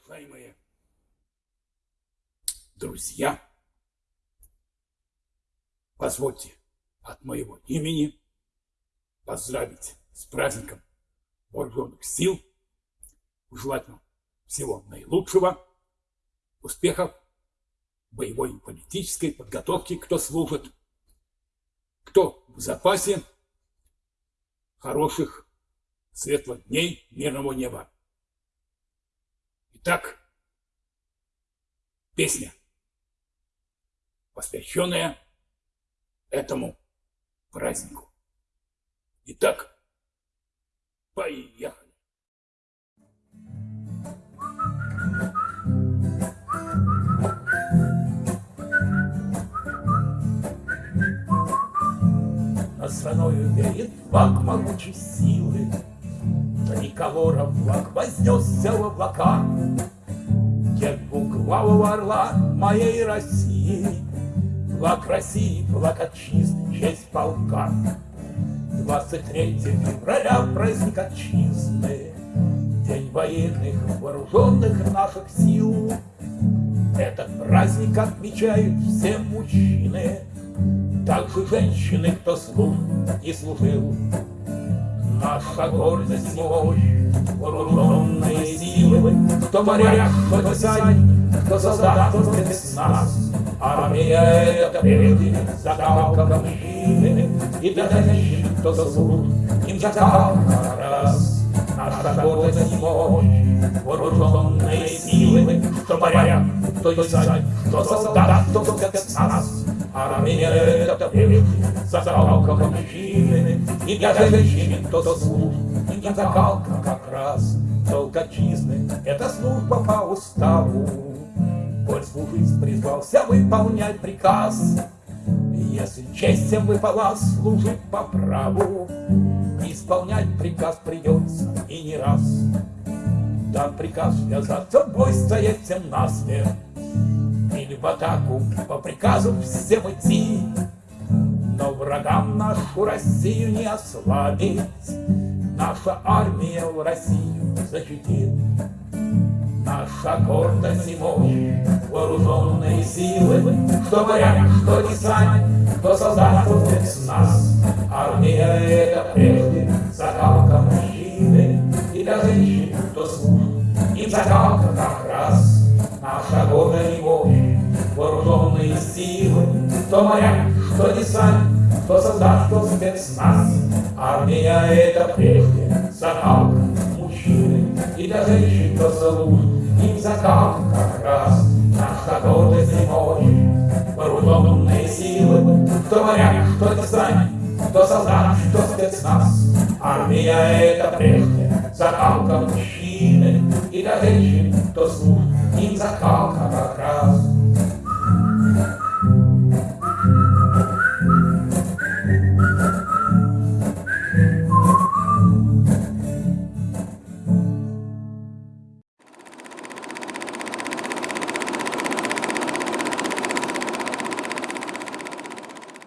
Уважаемые друзья, позвольте от моего имени поздравить с праздником вооруженных сил, желать вам всего наилучшего, успехов, боевой и политической подготовки, кто служит, кто в запасе, хороших светлых дней мирного неба. Итак, песня, посвященная этому празднику. Итак, поехали. Флаг могучей силы, Триколора флаг вознесся в облака. Дед двуглавого орла моей России, Флаг России, флаг отчизны, честь полка. 23 февраля праздник отчизны, День военных вооруженных наших сил. Этот праздник отмечают все мужчины, Также женщины, кто служит и служил. Наша гордость и мощь, вооруженные силы, Кто моряк, кто сань, кто солдат, кто спецназ. Армия это прежде закалка мужчины, И для женщин, кто служит, им закалка раз. Наша гордость и мощь, вооруженные силы, Кто моряк, кто сань, кто солдат, кто спецназ. Армия это закалка И для женщин, кто служит, им закалка как раз. Долг отчизны — это служба по уставу. Коль служить призвался выполнять приказ, Если честь всем выпала служить по праву, Исполнять приказ придется и не раз. Дан приказ связаться бой, стоять всем насмерть, в атаку по приказу всем идти, Но врагам нашу Россию не ослабить, Наша армия в Россию защитит. Наша гордость и мощь, вооруженные силы, Что моряк, что десант, кто солдат, кто спецназ. Армия это прежде закалка мужчины, И для женщин, кто служит, им закалка как раз. Наша гордость и мощь, силы, Кто моряк, что десант, кто солдат, кто спецназ. Армия это прежде закалка мужчины, И для женщин, кто служит, им закалка как раз наша гордость и мощь, вооруженные силы, кто моряк, кто десант, кто солдат, кто спецназ. Армия это прежде закалка мужчины, и для женщин, кто служит, им закалка.